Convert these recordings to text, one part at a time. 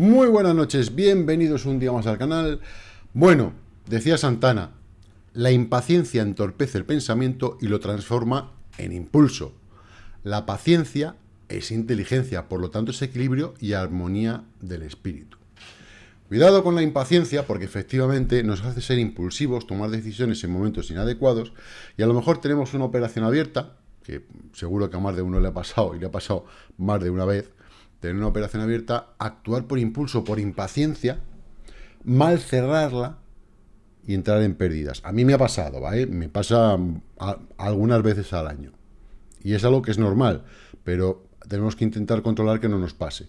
Muy buenas noches, bienvenidos un día más al canal. Bueno, decía Santana, la impaciencia entorpece el pensamiento y lo transforma en impulso. La paciencia es inteligencia, por lo tanto es equilibrio y armonía del espíritu. Cuidado con la impaciencia porque efectivamente nos hace ser impulsivos, tomar decisiones en momentos inadecuados y a lo mejor tenemos una operación abierta, que seguro que a más de uno le ha pasado y le ha pasado más de una vez, tener una operación abierta, actuar por impulso, por impaciencia, mal cerrarla y entrar en pérdidas. A mí me ha pasado, ¿vale? Me pasa algunas veces al año. Y es algo que es normal, pero tenemos que intentar controlar que no nos pase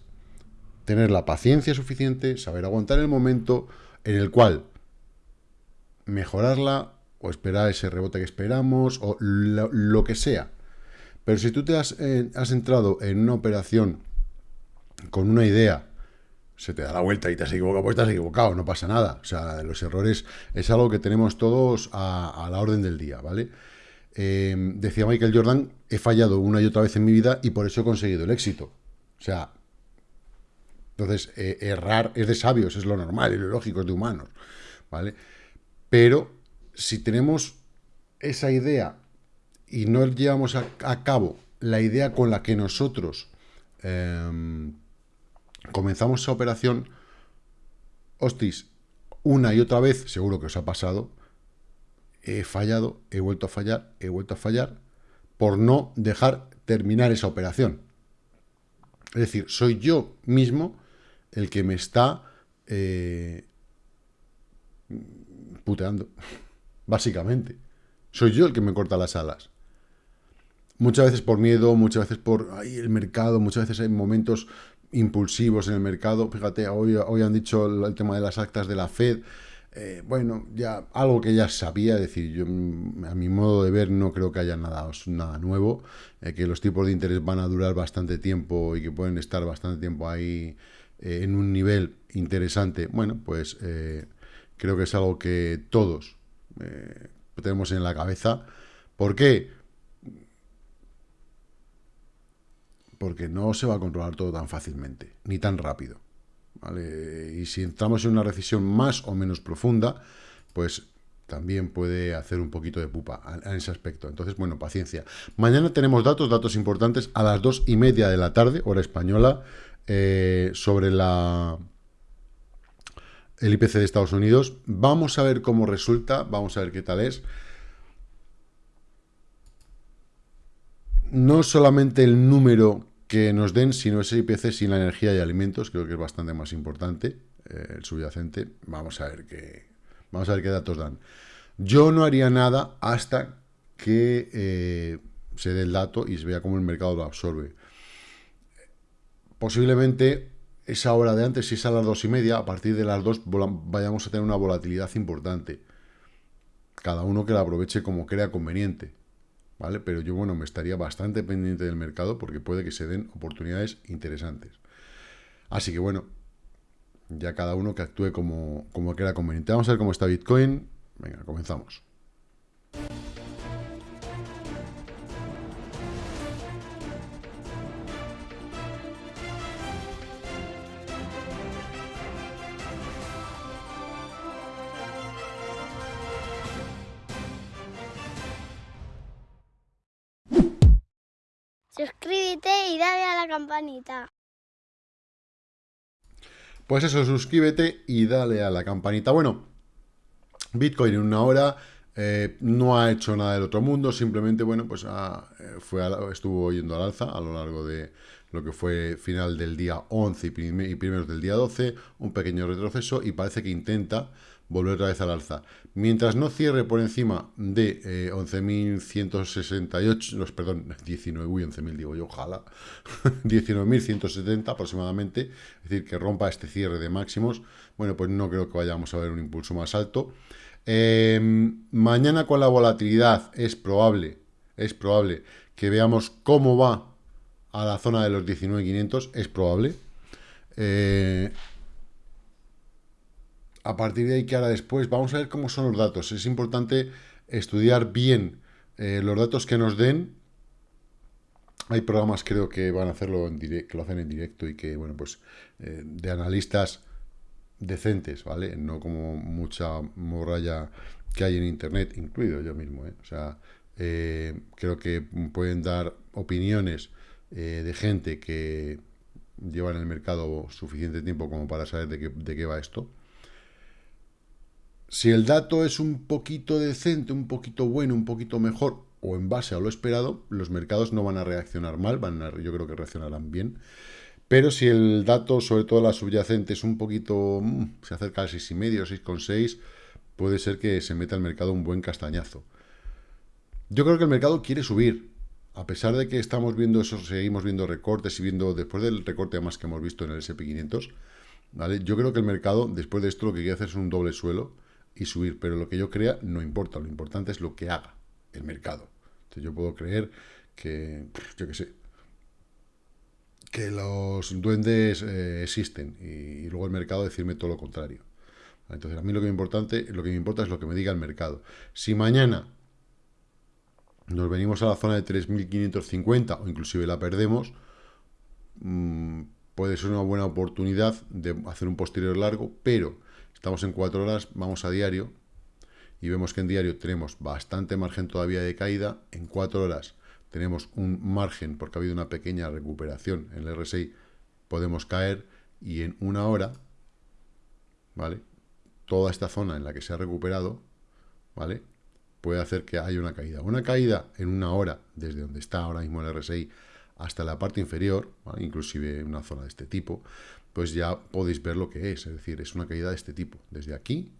tener la paciencia suficiente, saber aguantar el momento en el cual mejorarla o esperar ese rebote que esperamos o lo, que sea. Pero si tú te has, eh, has, entrado en una operación con una idea, se te da la vuelta y te has equivocado, pues te has equivocado, no pasa nada. O sea, los errores es algo que tenemos todos a, la orden del día, ¿vale? Eh, decía Michael Jordan, he fallado una y otra vez en mi vida y por eso he conseguido el éxito. O sea, entonces, eh, errar es de sabios, es lo normal, y lo lógico, es de humanos, ¿vale? Pero si tenemos esa idea y no llevamos a, cabo la idea con la que nosotros em, comenzamos esa operación, hostis, una y otra vez, seguro que os ha pasado, he fallado, he vuelto a fallar, he vuelto a fallar, por no dejar terminar esa operación. Es decir, soy yo mismo el que me está eh, puteando, básicamente. Soy yo el que me corta las alas. Muchas veces por miedo, muchas veces por ay, el mercado, muchas veces hay momentos impulsivos en el mercado. Fíjate, hoy, hoy han dicho el, tema de las actas de la FED. Eh, bueno, ya algo que ya sabía, decir, yo a mi modo de ver no creo que haya nada, nuevo, eh, que los tipos de interés van a durar bastante tiempo y que pueden estar bastante tiempo ahí eh, en un nivel interesante, bueno, pues creo que es algo que todos tenemos en la cabeza. ¿Por qué? Porque no se va a controlar todo tan fácilmente, ni tan rápido. Y si entramos en una recesión más o menos profunda, pues también puede hacer un poquito de pupa en ese aspecto. Entonces, bueno, paciencia. Mañana tenemos datos, datos importantes a las dos y media de la tarde, hora española. Eh, sobre la el IPC de Estados Unidos. Vamos a ver cómo resulta, vamos a ver qué tal es. No solamente el número que nos den, sino ese IPC sin la energía y alimentos, creo que es bastante más importante, eh, el subyacente. Vamos a ver qué, vamos a ver qué datos dan. Yo no haría nada hasta que eh, se dé el dato y se vea cómo el mercado lo absorbe posiblemente esa hora de antes, si es a las dos y media, a partir de las dos vayamos a tener una volatilidad importante. Cada uno que la aproveche como crea conveniente. ¿Vale? Pero yo, bueno, me estaría bastante pendiente del mercado porque puede que se den oportunidades interesantes. Así que, bueno, ya cada uno que actúe como, como crea conveniente. Vamos a ver cómo está Bitcoin. Venga, comenzamos. Suscríbete y dale a la campanita. Pues eso, suscríbete y dale a la campanita. Bueno, Bitcoin en una hora eh, no ha hecho nada del otro mundo, simplemente, bueno, pues eh, fue estuvo yendo al alza a lo largo de lo que fue final del día 11 y, y primeros del día 12, un pequeño retroceso y parece que intenta volver otra vez al alza. Mientras no cierre por encima de 11.168, eh, perdón, 19, uy, 11.000 digo yo, ojalá, 19.170 aproximadamente, es decir, que rompa este cierre de máximos, bueno, pues no creo que vayamos a ver un impulso más alto. Em, mañana con la volatilidad es probable, es probable que veamos cómo va a la zona de los 19.500, es probable. Eh, a partir de ahí, que hará después? Vamos a ver cómo son los datos. Es importante estudiar bien eh, los datos que nos den hay programas creo que van a hacerlo en directo, que lo hacen en directo y que, bueno, pues eh, de analistas decentes, ¿vale? No como mucha morralla que hay en internet, incluido yo mismo, ¿eh? O sea, eh, creo que pueden dar opiniones de gente que lleva en el mercado suficiente tiempo como para saber de qué, de qué va esto. Si el dato es un poquito decente, un poquito bueno, un poquito mejor, o en base a lo esperado, los mercados no van a reaccionar mal, van a, yo creo que reaccionarán bien. Pero si el dato, sobre todo la subyacente, es un poquito, mm, se acerca al 6,5, 6,6, puede ser que se meta al mercado un buen castañazo. Yo creo que el mercado quiere subir, a pesar de que estamos viendo eso, seguimos viendo recortes y viendo, después del recorte más que hemos visto en el SP500, ¿vale? Yo creo que el mercado, después de esto, lo que quiere hacer es un doble suelo, y subir, pero lo que yo crea no importa, lo importante es lo que haga el mercado. Entonces yo puedo creer que, yo qué sé, que los duendes eh, existen y, luego el mercado decirme todo lo contrario. Entonces a mí lo que, me importante, lo que me importa es lo que me diga el mercado. Si mañana nos venimos a la zona de 3.550 o inclusive la perdemos, mmm, puede ser una buena oportunidad de hacer un posterior largo, pero Estamos en cuatro horas, vamos a diario y vemos que en diario tenemos bastante margen todavía de caída. En cuatro horas tenemos un margen porque ha habido una pequeña recuperación en el RSI, podemos caer y en una hora, ¿vale? Toda esta zona en la que se ha recuperado, ¿vale? Puede hacer que haya una caída. Una caída en una hora, desde donde está ahora mismo el RSI, hasta la parte inferior, inclusive una zona de este tipo, pues ya podéis ver lo que es. Es decir, es una caída de este tipo. Desde aquí,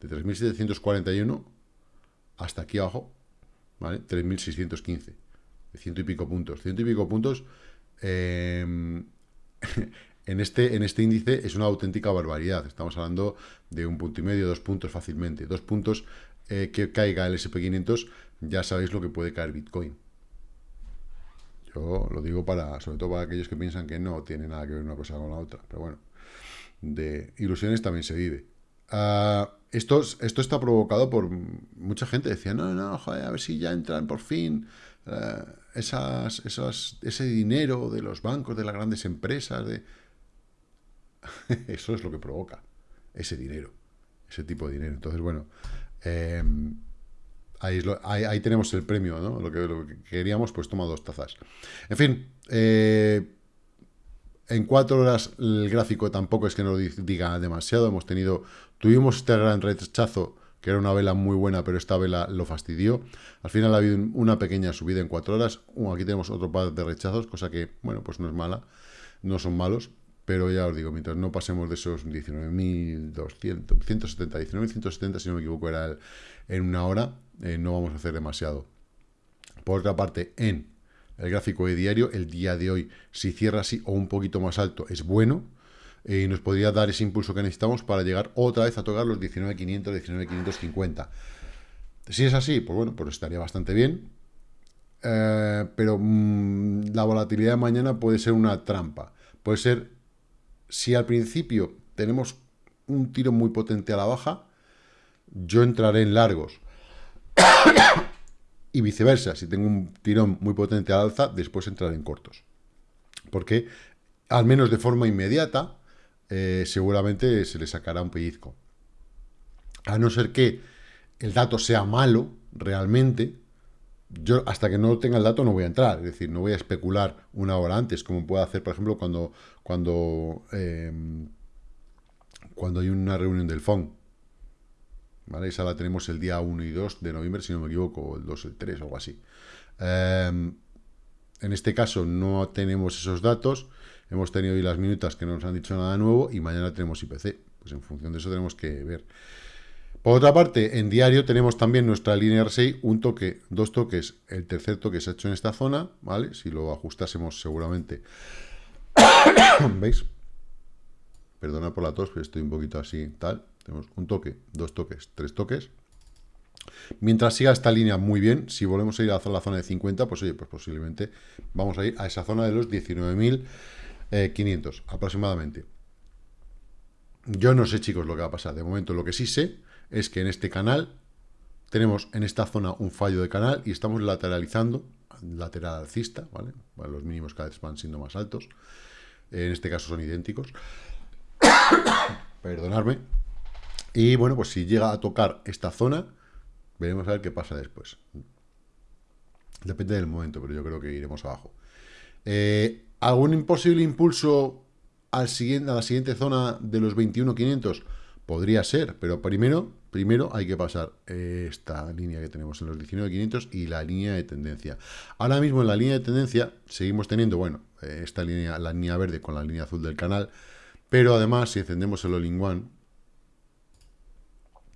de 3.741 hasta aquí abajo, ¿vale? 3.615. De ciento y pico puntos. Ciento y pico puntos em, en, este, en este índice es una auténtica barbaridad. Estamos hablando de un punto y medio, dos puntos fácilmente. Dos puntos eh, que caiga el SP500, ya sabéis lo que puede caer Bitcoin. Yo lo digo para, sobre todo para aquellos que piensan que no tiene nada que ver una cosa con la otra. Pero bueno, de ilusiones también se vive. Uh, esto, esto está provocado por mucha gente. Decía, no, no, joder, a ver si ya entran por fin uh, esas, esas, ese dinero de los bancos, de las grandes empresas. De... Eso es lo que provoca ese dinero, ese tipo de dinero. Entonces, bueno, eh, Ahí, tenemos el premio, ¿no? Lo que, queríamos, pues toma dos tazas. En fin, eh, en cuatro horas el gráfico tampoco es que nos diga demasiado. Hemos tenido, tuvimos este gran rechazo, que era una vela muy buena, pero esta vela lo fastidió. Al final ha habido una pequeña subida en cuatro horas. Uh, aquí tenemos otro par de rechazos, cosa que, bueno, pues no es mala, no son malos. Pero ya os digo, mientras no pasemos de esos 19.200, 170, 19.170, si no me equivoco, era en una hora, eh, no vamos a hacer demasiado. Por otra parte, en el gráfico de diario, el día de hoy, si cierra así o un poquito más alto, es bueno. Eh, y nos podría dar ese impulso que necesitamos para llegar otra vez a tocar los 19.500, 19.550. Si es así, pues bueno, pues estaría bastante bien. Eh, pero mm, la volatilidad de mañana puede ser una trampa. Puede ser, si al principio tenemos un tiro muy potente a la baja, yo entraré en largos y viceversa, si tengo un tirón muy potente al alza, después entrar en cortos. Porque, al menos de forma inmediata, eh, seguramente se le sacará un pellizco. A no ser que el dato sea malo, realmente, yo hasta que no tenga el dato no voy a entrar. Es decir, no voy a especular una hora antes, como puedo hacer, por ejemplo, cuando, cuando, eh, cuando hay una reunión del FON esa la tenemos el día 1 y 2 de noviembre, si no me equivoco, el 2 el 3 o algo así. Em, en este caso no tenemos esos datos, hemos tenido hoy las minutas que no nos han dicho nada nuevo y mañana tenemos IPC. Pues en función de eso tenemos que ver. Por otra parte, en diario tenemos también nuestra línea R6, un toque, dos toques, el tercer toque se ha hecho en esta zona, ¿vale? Si lo ajustásemos seguramente, ¿veis? Perdona por la tos, pero estoy un poquito así, tal. Tenemos un toque, dos toques, tres toques. Mientras siga esta línea muy bien, si volvemos a ir a la zona de 50, pues oye, pues posiblemente vamos a ir a esa zona de los 19.500 eh, aproximadamente. Yo no sé, chicos, lo que va a pasar. De momento, lo que sí sé es que en este canal tenemos en esta zona un fallo de canal y estamos lateralizando, lateral alcista, ¿vale? los mínimos cada vez van siendo más altos. En este caso son idénticos. Perdonadme. Y bueno, pues si llega a tocar esta zona, veremos a ver qué pasa después. Depende del momento, pero yo creo que iremos abajo. Eh, ¿Algún imposible impulso al siguiente, a la siguiente zona de los 21.500? Podría ser, pero primero, primero hay que pasar esta línea que tenemos en los 19.500 y la línea de tendencia. Ahora mismo en la línea de tendencia seguimos teniendo, bueno, esta línea, la línea verde con la línea azul del canal, pero además si encendemos el All-in One,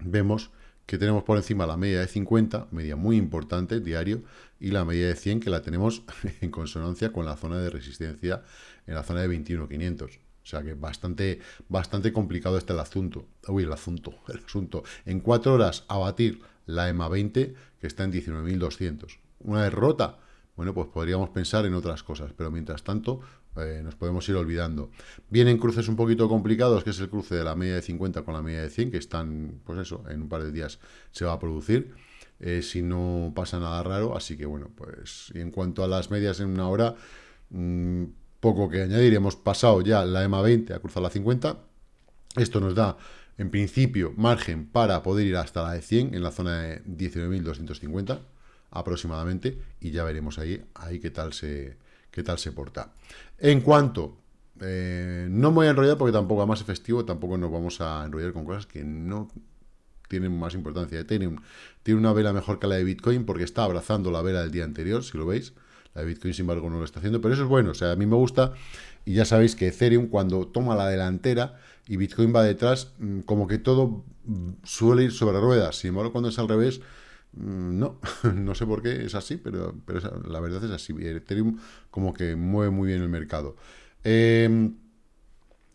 vemos que tenemos por encima la media de 50, media muy importante, diario, y la media de 100 que la tenemos en consonancia con la zona de resistencia en la zona de 21.500. O sea que bastante, bastante complicado está el asunto. Uy, el asunto, el asunto. En cuatro horas abatir la EMA 20, que está en 19.200. Una derrota, bueno, pues podríamos pensar en otras cosas, pero mientras tanto eh, nos podemos ir olvidando. Vienen cruces un poquito complicados, que es el cruce de la media de 50 con la media de 100, que están, pues eso, en un par de días se va a producir. Eh, si no pasa nada raro, así que bueno, pues y en cuanto a las medias en una hora, mmm, poco que añadir, hemos pasado ya la EMA 20 a cruzar la 50. Esto nos da, en principio, margen para poder ir hasta la de 100 en la zona de 19.250 aproximadamente y ya veremos ahí, ahí qué, tal se, qué tal se porta. En cuanto, eh, no me voy a enrollar porque tampoco, más efectivo, tampoco nos vamos a enrollar con cosas que no tienen más importancia. Ethereum tiene una vela mejor que la de Bitcoin porque está abrazando la vela del día anterior, si lo veis. La Bitcoin, sin embargo, no lo está haciendo, pero eso es bueno. O sea, a mí me gusta. Y ya sabéis que Ethereum, cuando toma la delantera y Bitcoin va detrás, mm, como que todo mm, suele ir sobre ruedas. Sin embargo, cuando es al revés, mm, no. no sé por qué es así, pero, pero la verdad es así. Ethereum como que mueve muy bien el mercado. Em,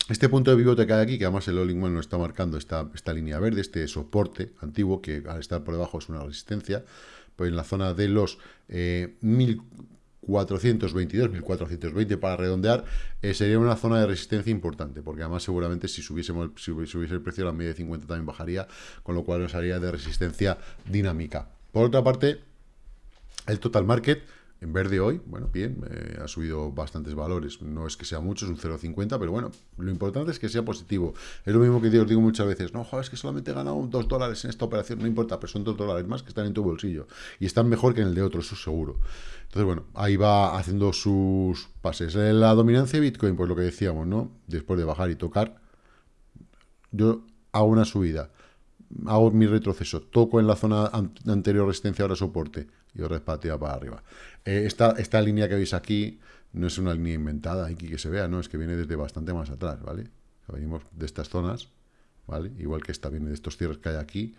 este punto de pivote que hay aquí, que además el One nos está marcando esta, esta línea verde, este soporte antiguo, que al estar por debajo es una resistencia, pues en la zona de los eh, 422, 1420 para redondear, eh, sería una zona de resistencia importante, porque además seguramente si subiésemos si subiese el precio, la media de 50 también bajaría, con lo cual nos haría de resistencia dinámica. Por otra parte, el total market en verde hoy, bueno, bien, eh, ha subido bastantes valores. No es que sea mucho, es un 0,50, pero bueno, lo importante es que sea positivo. Es lo mismo que os digo muchas veces, no, joder, es que solamente he ganado 2 dólares en esta operación, no importa, pero son 2 dólares más que están en tu bolsillo. Y están mejor que en el de otro, eso seguro. Entonces, bueno, ahí va haciendo sus pases. La dominancia de Bitcoin, pues lo que decíamos, ¿no? Después de bajar y tocar, yo hago una subida, hago mi retroceso, toco en la zona anterior resistencia, ahora soporte, y os respateo para arriba. Eh, esta, esta línea que veis aquí no es una línea inventada, aquí que se vea, no, es que viene desde bastante más atrás, ¿vale? Venimos de estas zonas, ¿vale? Igual que esta viene de estos cierres que hay aquí,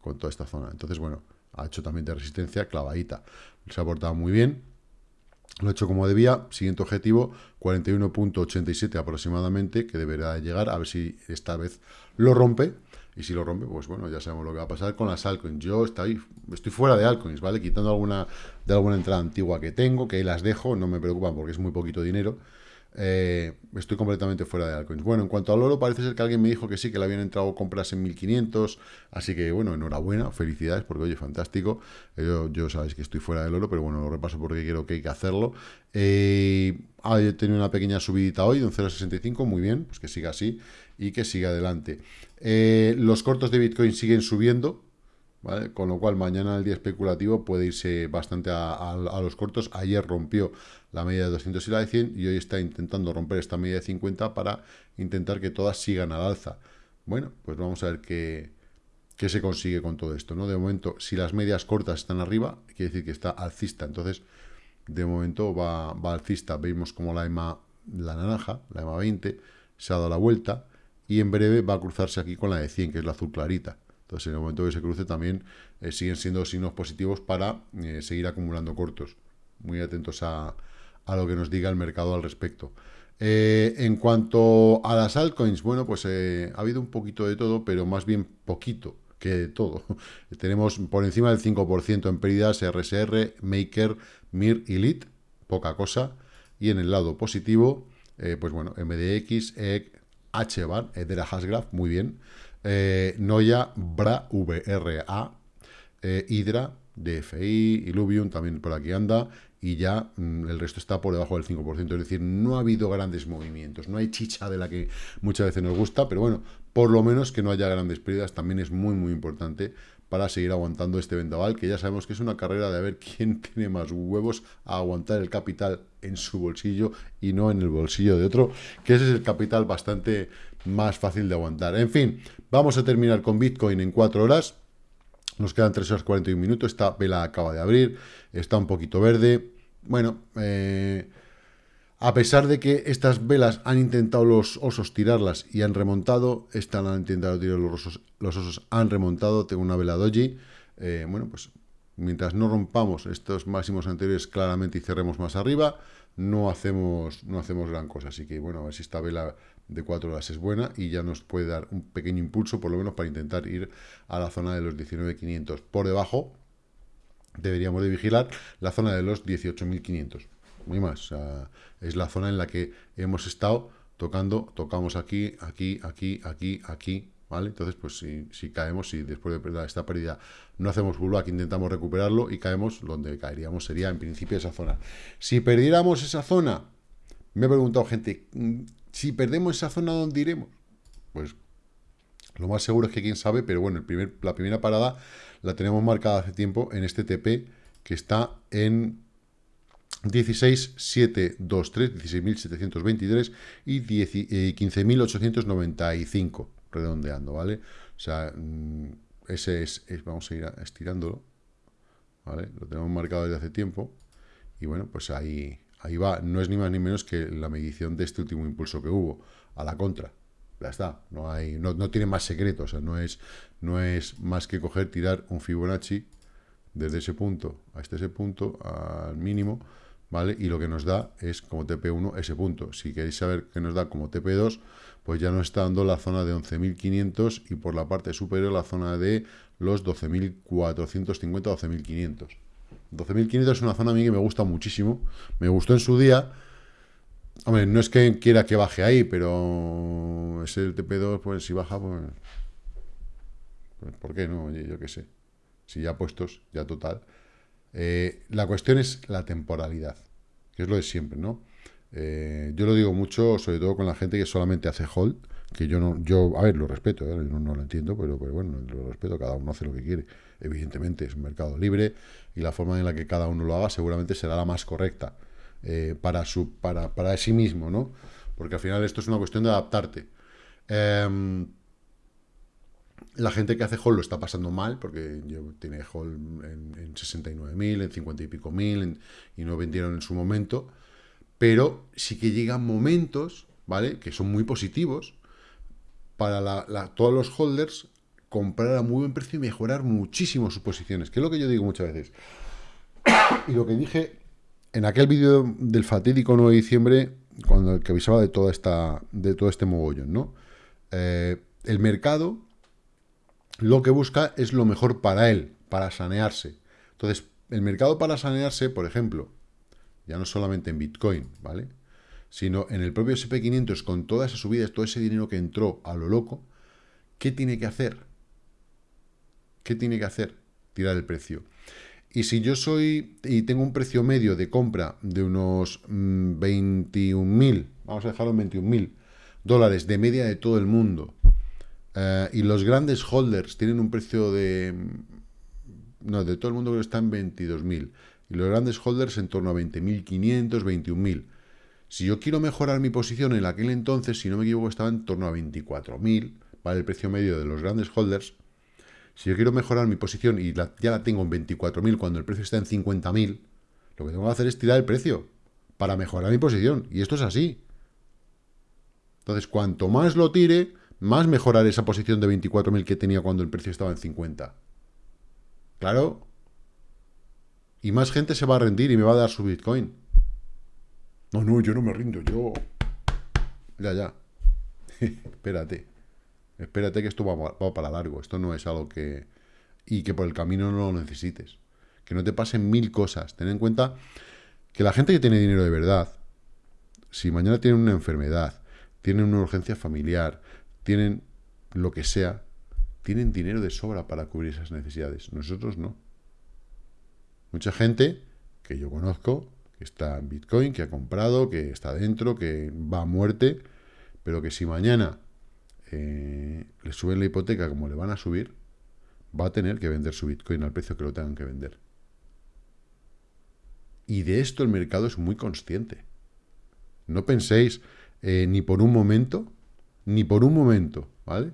con toda esta zona. Entonces, bueno, ha hecho también de resistencia clavadita. Se ha portado muy bien, lo ha hecho como debía. Siguiente objetivo, 41.87 aproximadamente, que deberá llegar, a ver si esta vez lo rompe. Y si lo rompe, pues bueno, ya sabemos lo que va a pasar con las altcoins. Yo estoy, estoy fuera de altcoins, ¿vale? Quitando alguna de alguna entrada antigua que tengo, que ahí las dejo, no me preocupan porque es muy poquito dinero. Eh, estoy completamente fuera de altcoins. Bueno, en cuanto al oro, parece ser que alguien me dijo que sí, que le habían entrado compras en 1500. Así que, bueno, enhorabuena, felicidades, porque oye, fantástico. Yo, yo sabéis que estoy fuera del oro, pero bueno, lo repaso porque creo que hay que hacerlo. Eh, he tenido una pequeña subidita hoy de un 0,65, muy bien, pues que siga así y que siga adelante. Eh, los cortos de Bitcoin siguen subiendo, con lo cual mañana el día especulativo puede irse bastante a, los cortos. Ayer rompió la media de 200 y la de 100 y hoy está intentando romper esta media de 50 para intentar que todas sigan al alza. Bueno, pues vamos a ver qué, qué se consigue con todo esto. ¿no? De momento, si las medias cortas están arriba, quiere decir que está alcista. Entonces, de momento va, va alcista. Vemos como la EMA, la naranja, la EMA 20, se ha dado la vuelta y en breve va a cruzarse aquí con la de 100, que es la azul clarita. Entonces, en el momento que se cruce también eh, siguen siendo signos positivos para eh, seguir acumulando cortos. Muy atentos a, lo que nos diga el mercado al respecto. Eh, en cuanto a las altcoins, bueno, pues ha habido un poquito de todo, pero más bien poquito que de todo. Tenemos por encima del 5% en pérdidas RSR, Maker, MIR y LIT, poca cosa. Y en el lado positivo, pues bueno, MDX, EG, HBAR, Edera Hasgraph, muy bien. Eh, Noya, Bra, VRA, eh, Hydra, DFI, Illuvium también por aquí anda, y ya mm, el resto está por debajo del 5%, es decir, no ha habido grandes movimientos, no hay chicha de la que muchas veces nos gusta, pero bueno, por lo menos que no haya grandes pérdidas también es muy muy importante para seguir aguantando este vendaval, que ya sabemos que es una carrera de ver quién tiene más huevos a aguantar el capital en su bolsillo y no en el bolsillo de otro, que ese es el capital bastante más fácil de aguantar. En fin, vamos a terminar con Bitcoin en 4 horas, nos quedan 3 horas 41 minutos, esta vela acaba de abrir, está un poquito verde, bueno, eh, a pesar de que estas velas han intentado los osos tirarlas y han remontado, estas han intentado tirar los osos, los osos han remontado, tengo una vela doji, eh, bueno, pues mientras no rompamos estos máximos anteriores claramente y cerremos más arriba, no hacemos, no hacemos gran cosa. Así que, bueno, a ver si esta vela de 4 horas es buena y ya nos puede dar un pequeño impulso, por lo menos para intentar ir a la zona de los 19.500. Por debajo, deberíamos de vigilar la zona de los 18.500 muy más. es la zona en la que hemos estado tocando, tocamos aquí, aquí, aquí, aquí, aquí, ¿vale? Entonces, pues si, caemos, si después de esta pérdida no hacemos pullback, intentamos recuperarlo y caemos, donde caeríamos sería en principio esa zona. Si perdiéramos esa zona, me ha preguntado gente, mm, si perdemos esa zona, ¿dónde iremos? Pues lo más seguro es que quién sabe, pero bueno, la primera parada la tenemos marcada hace tiempo en este TP que está en 16.723, 16.723 y 15.895, eh, redondeando, ¿vale? O sea, mm, ese es, vamos a ir estirándolo, ¿vale? Lo tenemos marcado desde hace tiempo y bueno, pues ahí, ahí va. No es ni más ni menos que la medición de este último impulso que hubo, a la contra. Ya está, no, hay, no, no tiene más secretos, o sea, no es, no es más que coger, tirar un Fibonacci desde ese punto a este ese punto, al mínimo, ¿vale? Y lo que nos da es como TP1 ese punto. Si queréis saber qué nos da como TP2, pues ya nos está dando la zona de 11.500 y por la parte superior la zona de los 12.450, 12.500. 12.500 es una zona a mí que me gusta muchísimo. Me gustó en su día. Hombre, no es que quiera que baje ahí, pero es el TP2, pues si baja, pues... pues ¿Por qué no? Oye, yo qué sé. Si ya puestos, ya total. Eh, la cuestión es la temporalidad, que es lo de siempre, ¿no? Eh, yo lo digo mucho, sobre todo con la gente que solamente hace hold, que yo no, yo, a ver, lo respeto, ¿eh? no, lo entiendo, pero, bueno, lo respeto, cada uno hace lo que quiere. Evidentemente, es un mercado libre y la forma en la que cada uno lo haga seguramente será la más correcta para, su, para, para sí mismo, ¿no? Porque al final esto es una cuestión de adaptarte. La gente que hace hall lo está pasando mal, porque tiene hall en, en 69.000, en 50 y pico mil, y no vendieron en su momento. Pero sí que llegan momentos, ¿vale? Que son muy positivos para todos los holders comprar a muy buen precio y mejorar muchísimo sus posiciones, que es lo que yo digo muchas veces. y lo que dije en aquel vídeo del fatídico 9 de diciembre, cuando el que avisaba de toda esta de todo este mogollón, ¿no? Eh, el mercado lo que busca es lo mejor para él, para sanearse. Entonces, el mercado para sanearse, por ejemplo, ya no solamente en Bitcoin, ¿vale? Sino en el propio SP500, con todas esas subidas, todo ese dinero que entró a lo loco, ¿qué tiene que hacer? ¿Qué tiene que hacer? Tirar el precio. Y si yo soy y tengo un precio medio de compra de unos 21.000, mm, vamos a dejarlo en 21.000 dólares de media de todo el mundo, eh, y los grandes holders tienen un precio de... No, de todo el mundo está en 22.000. Y los grandes holders en torno a 20.500, 21.000. Si yo quiero mejorar mi posición en aquel entonces, si no me equivoco, estaba en torno a 24.000, ¿vale? El precio medio de los grandes holders. Si yo quiero mejorar mi posición y ya la tengo en 24.000 cuando el precio está en 50.000, lo que tengo que hacer es tirar el precio para mejorar mi posición. Y esto es así. Entonces, cuanto más lo tire, más mejorar esa posición de 24.000 que tenía cuando el precio estaba en 50. Claro. Y más gente se va a rendir y me va a dar su Bitcoin. No, no, yo no me rindo, yo... Ya, ya. Espérate. Espérate que esto va, para largo. Esto no es algo que... Y que por el camino no lo necesites. Que no te pasen mil cosas. Ten en cuenta que la gente que tiene dinero de verdad, si mañana tiene una enfermedad, tiene una urgencia familiar, tienen lo que sea, tienen dinero de sobra para cubrir esas necesidades. Nosotros no. Mucha gente que yo conozco, que está en Bitcoin, que ha comprado, que está dentro, que va a muerte, pero que si mañana eh, le suben la hipoteca como le van a subir, va a tener que vender su Bitcoin al precio que lo tengan que vender. Y de esto el mercado es muy consciente. No penséis eh, ni por un momento, ni por un momento, ¿vale?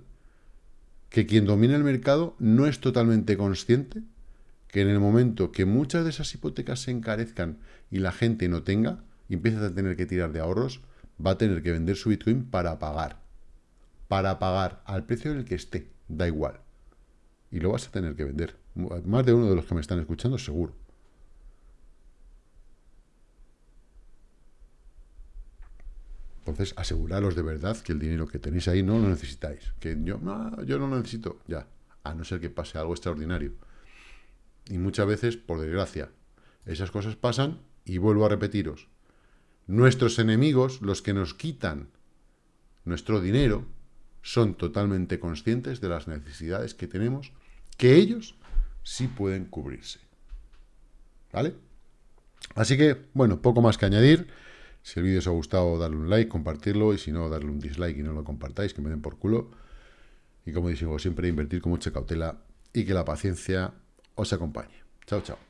Que quien domina el mercado no es totalmente consciente que en el momento que muchas de esas hipotecas se encarezcan y la gente no tenga, y a tener que tirar de ahorros, va a tener que vender su Bitcoin para pagar. Para pagar al precio en el que esté, da igual. Y lo vas a tener que vender. Más de uno de los que me están escuchando, seguro. Entonces, aseguraros de verdad que el dinero que tenéis ahí no lo necesitáis. Que yo no, yo no lo necesito, ya. A no ser que pase algo extraordinario. Y muchas veces, por desgracia, esas cosas pasan y vuelvo a repetiros. Nuestros enemigos, los que nos quitan nuestro dinero, son totalmente conscientes de las necesidades que tenemos, que ellos sí pueden cubrirse. ¿Vale? Así que, bueno, poco más que añadir. Si el vídeo os ha gustado, darle un like, compartirlo, y si no, darle un dislike y no lo compartáis, que me den por culo. Y como digo siempre, invertir con mucha cautela y que la paciencia os acompañe. Chao, chao.